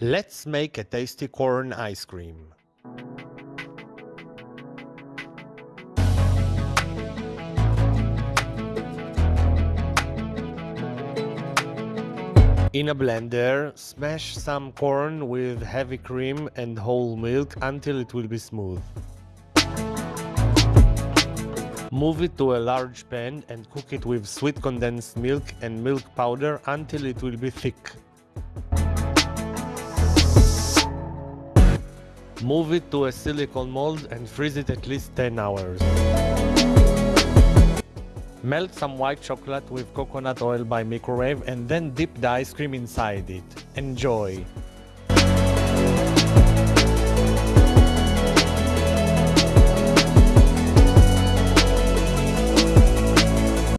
Let's make a tasty corn ice cream. In a blender, smash some corn with heavy cream and whole milk until it will be smooth. Move it to a large pan and cook it with sweet condensed milk and milk powder until it will be thick. Move it to a silicone mold and freeze it at least 10 hours. Melt some white chocolate with coconut oil by microwave and then dip the ice cream inside it. Enjoy!